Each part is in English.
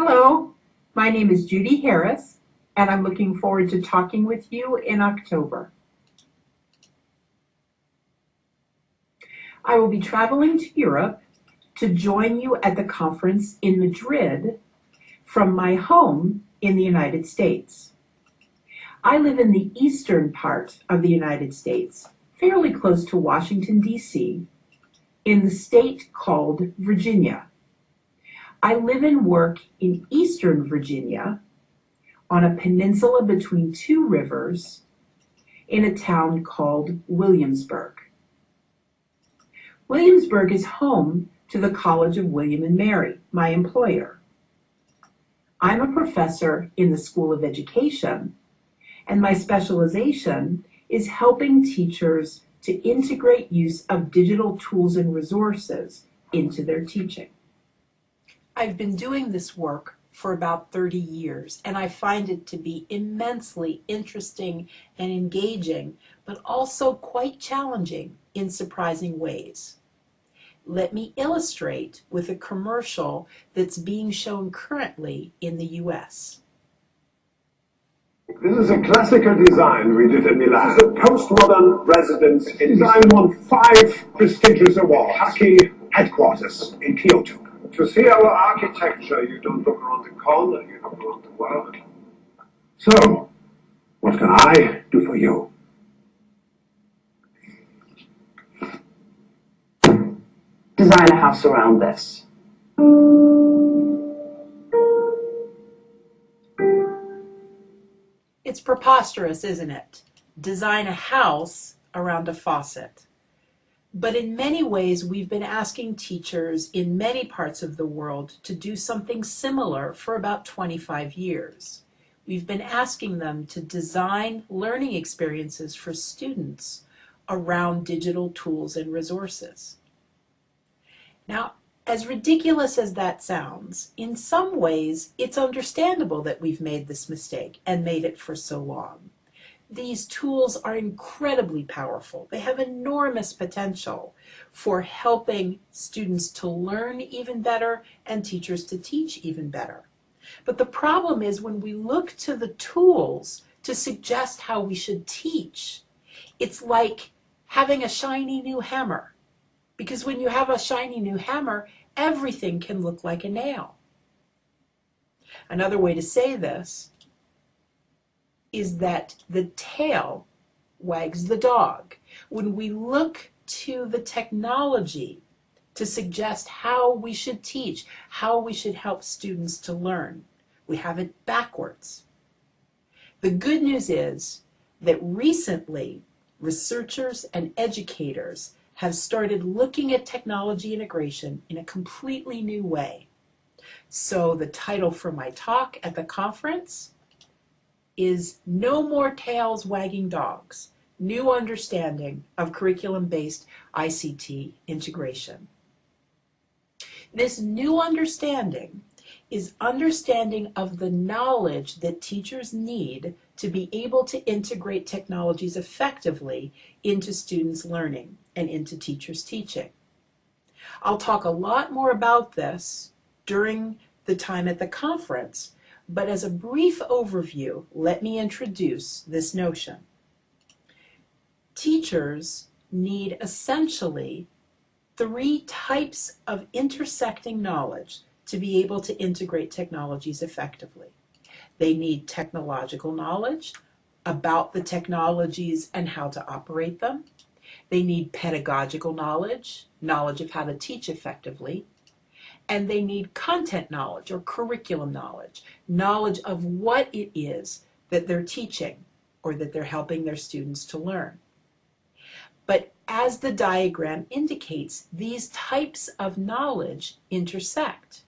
Hello, my name is Judy Harris, and I'm looking forward to talking with you in October. I will be traveling to Europe to join you at the conference in Madrid from my home in the United States. I live in the eastern part of the United States, fairly close to Washington, D.C., in the state called Virginia. I live and work in eastern Virginia on a peninsula between two rivers in a town called Williamsburg. Williamsburg is home to the College of William and Mary, my employer. I'm a professor in the School of Education, and my specialization is helping teachers to integrate use of digital tools and resources into their teaching. I've been doing this work for about 30 years, and I find it to be immensely interesting and engaging, but also quite challenging in surprising ways. Let me illustrate with a commercial that's being shown currently in the US. This is a classical design we did in Milan. This is a postmodern residence. Design won five prestigious awards. Haki headquarters in Kyoto. To see our architecture, you don't look around the corner, you look around the world. So, what can I do for you? Design a house around this. It's preposterous, isn't it? Design a house around a faucet. But in many ways, we've been asking teachers in many parts of the world to do something similar for about 25 years. We've been asking them to design learning experiences for students around digital tools and resources. Now, as ridiculous as that sounds, in some ways, it's understandable that we've made this mistake and made it for so long. These tools are incredibly powerful. They have enormous potential for helping students to learn even better and teachers to teach even better. But the problem is when we look to the tools to suggest how we should teach, it's like having a shiny new hammer. Because when you have a shiny new hammer, everything can look like a nail. Another way to say this is that the tail wags the dog. When we look to the technology to suggest how we should teach, how we should help students to learn, we have it backwards. The good news is that recently researchers and educators have started looking at technology integration in a completely new way. So the title for my talk at the conference is No More Tails Wagging Dogs, New Understanding of Curriculum-Based ICT Integration. This new understanding is understanding of the knowledge that teachers need to be able to integrate technologies effectively into students' learning and into teachers' teaching. I'll talk a lot more about this during the time at the conference, but as a brief overview, let me introduce this notion. Teachers need essentially three types of intersecting knowledge to be able to integrate technologies effectively. They need technological knowledge about the technologies and how to operate them. They need pedagogical knowledge, knowledge of how to teach effectively and they need content knowledge or curriculum knowledge, knowledge of what it is that they're teaching or that they're helping their students to learn. But as the diagram indicates, these types of knowledge intersect.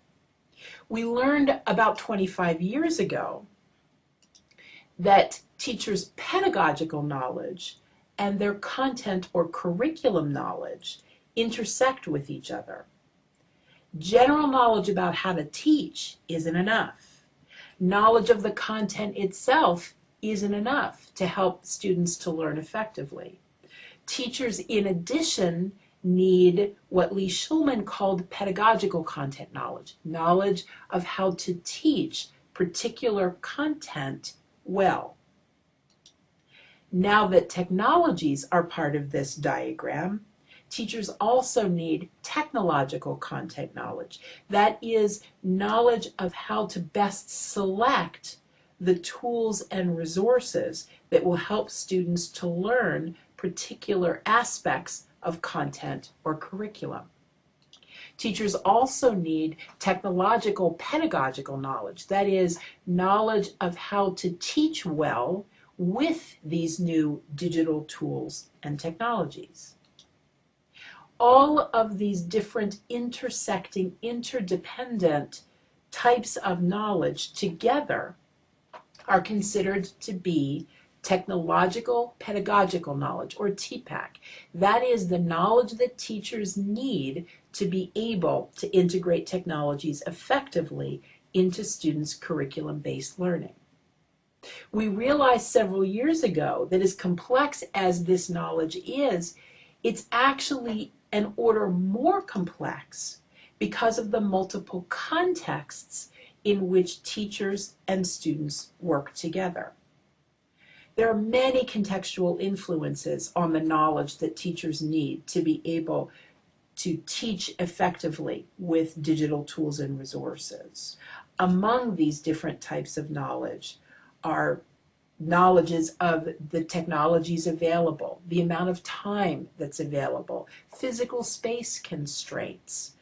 We learned about 25 years ago that teachers' pedagogical knowledge and their content or curriculum knowledge intersect with each other. General knowledge about how to teach isn't enough. Knowledge of the content itself isn't enough to help students to learn effectively. Teachers, in addition, need what Lee Shulman called pedagogical content knowledge, knowledge of how to teach particular content well. Now that technologies are part of this diagram, teachers also need technological content knowledge. That is knowledge of how to best select the tools and resources that will help students to learn particular aspects of content or curriculum. Teachers also need technological pedagogical knowledge, that is, knowledge of how to teach well with these new digital tools and technologies. All of these different intersecting, interdependent types of knowledge together are considered to be technological pedagogical knowledge or TPACK. That is the knowledge that teachers need to be able to integrate technologies effectively into students' curriculum-based learning. We realized several years ago that as complex as this knowledge is, it's actually an order more complex because of the multiple contexts in which teachers and students work together. There are many contextual influences on the knowledge that teachers need to be able to teach effectively with digital tools and resources. Among these different types of knowledge are knowledges of the technologies available, the amount of time that's available, physical space constraints,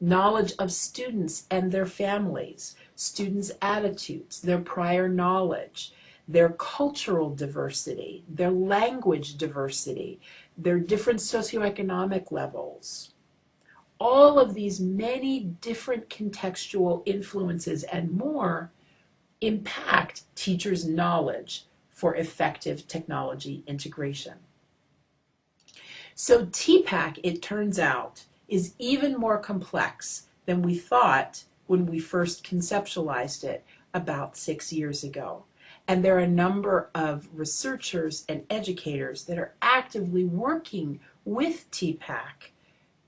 knowledge of students and their families, students' attitudes, their prior knowledge, their cultural diversity, their language diversity, their different socioeconomic levels. All of these many different contextual influences and more impact teachers' knowledge for effective technology integration. So TPACK, it turns out, is even more complex than we thought when we first conceptualized it about six years ago. And there are a number of researchers and educators that are actively working with TPACK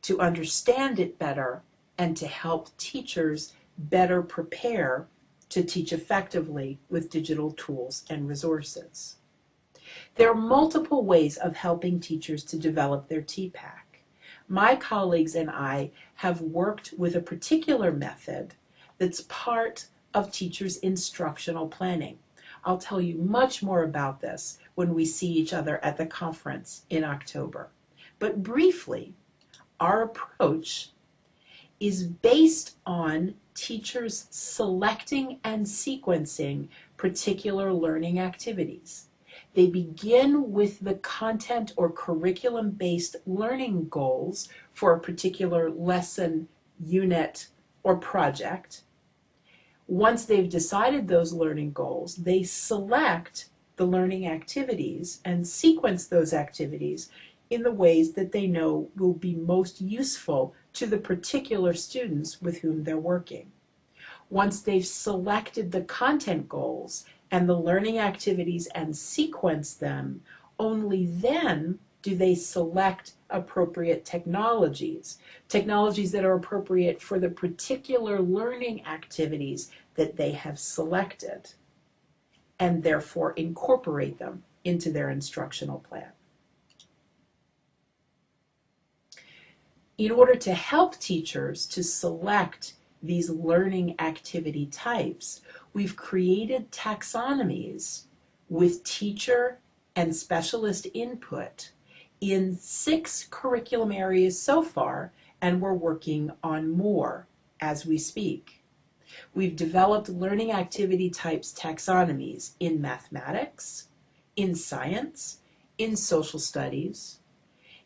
to understand it better and to help teachers better prepare to teach effectively with digital tools and resources. There are multiple ways of helping teachers to develop their TPACK. My colleagues and I have worked with a particular method that's part of teachers' instructional planning. I'll tell you much more about this when we see each other at the conference in October. But briefly, our approach is based on teachers selecting and sequencing particular learning activities. They begin with the content or curriculum-based learning goals for a particular lesson, unit, or project. Once they've decided those learning goals, they select the learning activities and sequence those activities in the ways that they know will be most useful to the particular students with whom they're working. Once they've selected the content goals and the learning activities and sequence them, only then do they select appropriate technologies, technologies that are appropriate for the particular learning activities that they have selected, and therefore incorporate them into their instructional plan. In order to help teachers to select these learning activity types, we've created taxonomies with teacher and specialist input in six curriculum areas so far, and we're working on more as we speak. We've developed learning activity types taxonomies in mathematics, in science, in social studies,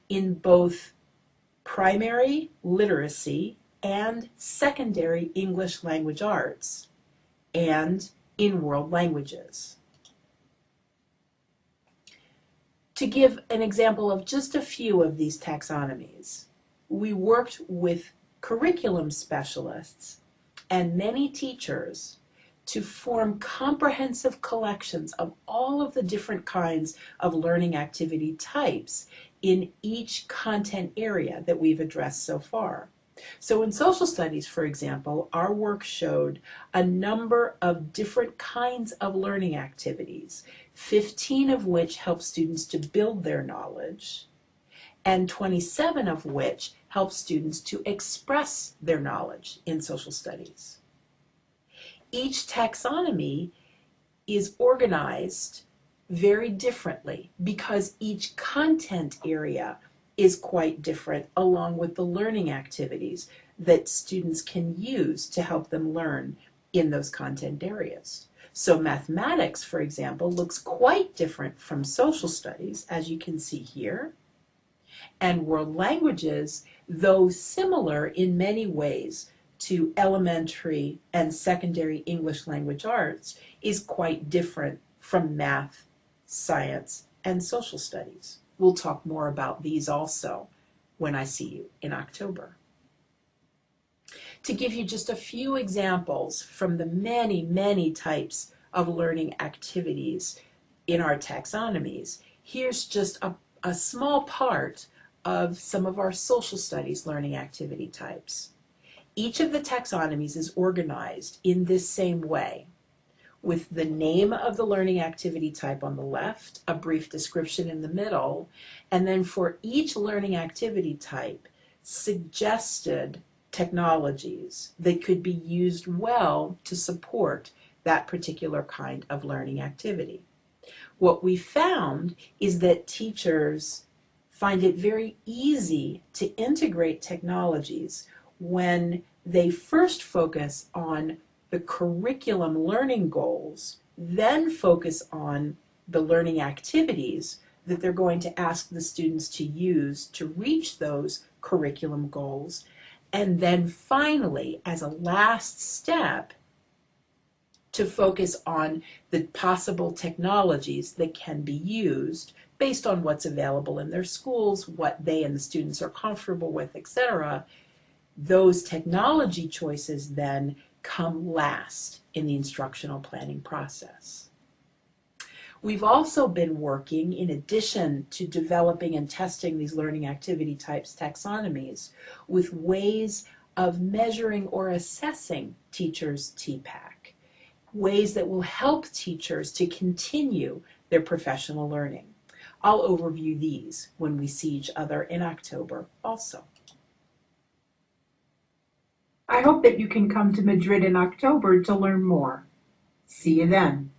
in both primary literacy and secondary English language arts, and in world languages. To give an example of just a few of these taxonomies, we worked with curriculum specialists and many teachers to form comprehensive collections of all of the different kinds of learning activity types in each content area that we've addressed so far. So in social studies, for example, our work showed a number of different kinds of learning activities, 15 of which help students to build their knowledge, and 27 of which help students to express their knowledge in social studies. Each taxonomy is organized very differently because each content area is quite different along with the learning activities that students can use to help them learn in those content areas. So mathematics, for example, looks quite different from social studies, as you can see here. And world languages, though similar in many ways to elementary and secondary English language arts, is quite different from math, science, and social studies. We'll talk more about these also when I see you in October. To give you just a few examples from the many, many types of learning activities in our taxonomies, here's just a, a small part of some of our social studies learning activity types. Each of the taxonomies is organized in this same way with the name of the learning activity type on the left, a brief description in the middle, and then for each learning activity type, suggested technologies that could be used well to support that particular kind of learning activity. What we found is that teachers find it very easy to integrate technologies when they first focus on the curriculum learning goals, then focus on the learning activities that they're going to ask the students to use to reach those curriculum goals. And then finally, as a last step, to focus on the possible technologies that can be used based on what's available in their schools, what they and the students are comfortable with, etc. Those technology choices then come last in the instructional planning process. We've also been working, in addition to developing and testing these learning activity types taxonomies, with ways of measuring or assessing teachers' TPACK, ways that will help teachers to continue their professional learning. I'll overview these when we see each other in October also. I hope that you can come to Madrid in October to learn more. See you then.